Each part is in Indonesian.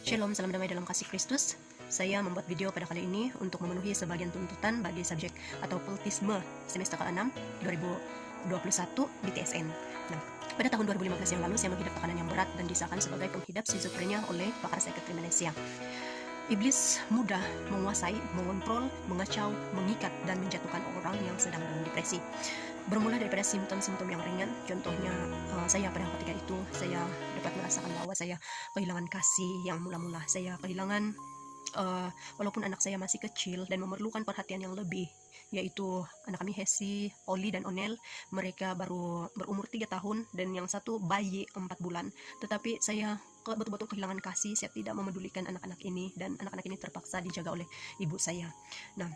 Shalom, salam damai dalam kasih Kristus. Saya membuat video pada kali ini untuk memenuhi sebagian tuntutan bagi subjek atau politisme semester ke-6 2021 di TSN. Nah, pada tahun 2015 yang lalu saya menghidap tekanan yang berat dan disahkan sebagai penghidap schizophrenia oleh pakar psikiatri Malaysia. Iblis mudah menguasai, mengontrol, mengacau, mengikat, dan menjatuhkan orang yang sedang dalam depresi. Bermula daripada simptom-simptom yang ringan, contohnya uh, saya pada ketika itu saya dapat merasakan bahwa saya kehilangan kasih yang mula-mula, saya kehilangan uh, walaupun anak saya masih kecil dan memerlukan perhatian yang lebih, yaitu anak kami Hesi, Oli dan Onel, mereka baru berumur 3 tahun dan yang satu bayi 4 bulan. Tetapi saya betul-betul kehilangan kasih, saya tidak memedulikan anak-anak ini dan anak-anak ini terpaksa dijaga oleh ibu saya. Nah,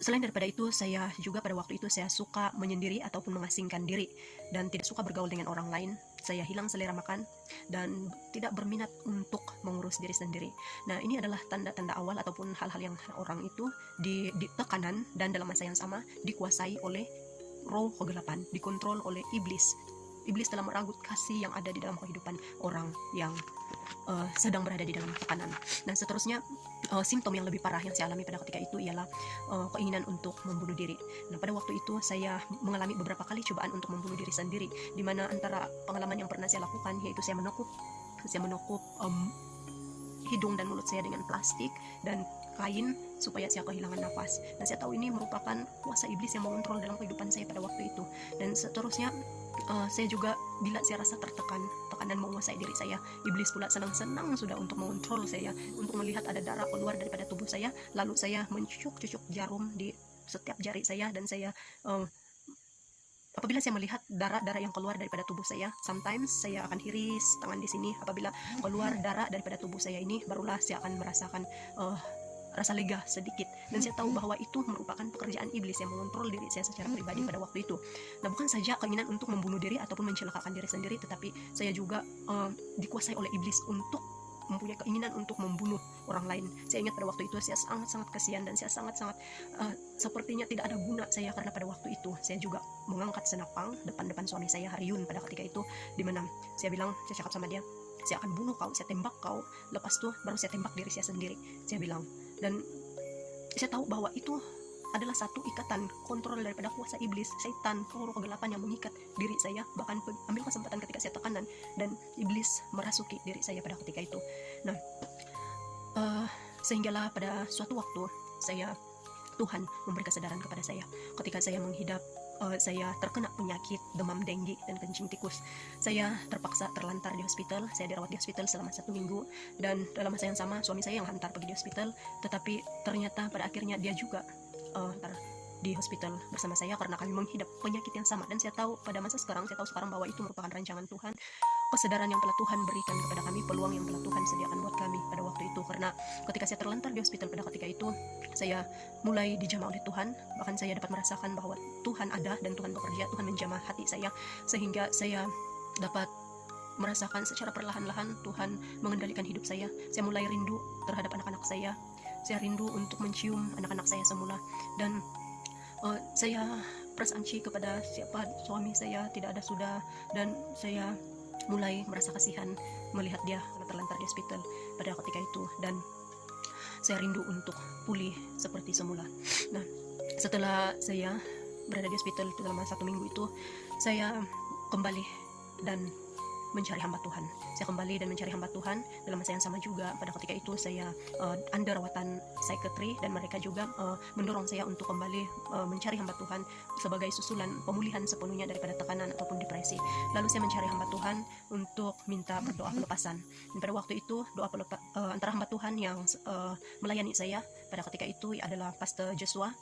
selain daripada itu, saya juga pada waktu itu saya suka menyendiri ataupun mengasingkan diri dan tidak suka bergaul dengan orang lain. Saya hilang selera makan dan tidak berminat untuk mengurus diri sendiri. Nah, ini adalah tanda-tanda awal ataupun hal-hal yang orang itu di, di tekanan dan dalam masa yang sama dikuasai oleh roh kegelapan, dikontrol oleh iblis iblis telah meragut kasih yang ada di dalam kehidupan orang yang uh, sedang berada di dalam tekanan. Dan seterusnya uh, simptom yang lebih parah yang saya alami pada ketika itu ialah uh, keinginan untuk membunuh diri. Nah pada waktu itu saya mengalami beberapa kali cobaan untuk membunuh diri sendiri, di mana antara pengalaman yang pernah saya lakukan yaitu saya menekup, saya menekup um, hidung dan mulut saya dengan plastik dan kain supaya saya kehilangan nafas. Dan saya tahu ini merupakan kuasa iblis yang mengontrol dalam kehidupan saya pada waktu itu. Dan seterusnya uh, saya juga bila saya rasa tertekan tekanan menguasai diri saya. Iblis pula senang-senang sudah untuk mengontrol saya untuk melihat ada darah keluar daripada tubuh saya. Lalu saya mencucuk-cucuk jarum di setiap jari saya dan saya uh, apabila saya melihat darah-darah yang keluar daripada tubuh saya sometimes saya akan hiris tangan di sini. Apabila keluar darah daripada tubuh saya ini barulah saya akan merasakan uh, rasa lega sedikit dan saya tahu bahwa itu merupakan pekerjaan iblis yang mengontrol diri saya secara pribadi pada waktu itu. Nah, bukan saja keinginan untuk membunuh diri ataupun mencelakakan diri sendiri, tetapi saya juga uh, dikuasai oleh iblis untuk mempunyai keinginan untuk membunuh orang lain. Saya ingat pada waktu itu saya sangat-sangat kasihan dan saya sangat-sangat uh, sepertinya tidak ada guna saya karena pada waktu itu saya juga mengangkat senapang depan-depan suami saya Haryun pada ketika itu di mana saya bilang saya cakap sama dia saya akan bunuh kau, saya tembak kau lepas tuh baru saya tembak diri saya sendiri saya bilang dan saya tahu bahwa itu adalah satu ikatan kontrol daripada kuasa iblis, setan, roh kegelapan yang mengikat diri saya, bahkan ambil kesempatan ketika saya tekanan dan iblis merasuki diri saya pada ketika itu. Nah, uh, sehinggalah pada suatu waktu saya Tuhan memberi kesadaran kepada saya ketika saya menghidap uh, saya terkena penyakit demam denggi dan kencing tikus. Saya terpaksa terlantar di hospital. Saya dirawat di hospital selama satu minggu dan dalam masa yang sama suami saya yang hantar pergi di hospital. Tetapi ternyata pada akhirnya dia juga uh, di hospital bersama saya karena kami menghidap penyakit yang sama dan saya tahu pada masa sekarang saya tahu sekarang bahwa itu merupakan rancangan Tuhan kesadaran yang telah Tuhan berikan kepada kami peluang yang telah Tuhan sediakan buat kami pada waktu itu. Karena ketika saya terlantar di hospital pada ketika itu saya mulai dijamah oleh Tuhan. Bahkan saya dapat merasakan bahwa Tuhan ada dan Tuhan bekerja Tuhan menjamah hati saya sehingga saya dapat merasakan secara perlahan-lahan Tuhan mengendalikan hidup saya. Saya mulai rindu terhadap anak-anak saya. Saya rindu untuk mencium anak-anak saya semula. Dan uh, saya prasanci kepada siapa suami saya tidak ada sudah dan saya mulai merasa kasihan melihat dia terlantar di hospital pada ketika itu dan saya rindu untuk pulih seperti semula. Nah, setelah saya berada di hospital selama satu minggu itu, saya kembali dan mencari hamba Tuhan. Saya kembali dan mencari hamba Tuhan dalam masa yang sama juga. Pada ketika itu saya uh, under rawatan psikiatri dan mereka juga uh, mendorong saya untuk kembali uh, mencari hamba Tuhan sebagai susulan pemulihan sepenuhnya daripada tekanan ataupun depresi. Lalu saya mencari hamba Tuhan untuk minta berdoa pelepasan. Dan pada waktu itu doa pelepa, uh, antara hamba Tuhan yang uh, melayani saya pada ketika itu adalah Pastor Joshua,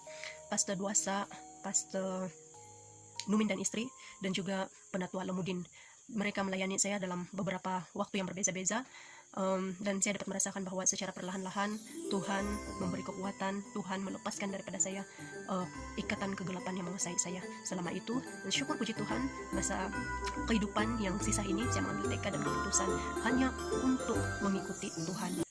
Pastor Duasa, Pastor Numin dan istri dan juga penatua Lemudin mereka melayani saya dalam beberapa waktu yang berbeza-beza um, dan saya dapat merasakan bahwa secara perlahan-lahan Tuhan memberi kekuatan Tuhan melepaskan daripada saya uh, ikatan kegelapan yang menguasai saya. Selama itu dan syukur puji Tuhan masa kehidupan yang sisa ini saya mengambil tekad dan keputusan hanya untuk mengikuti Tuhan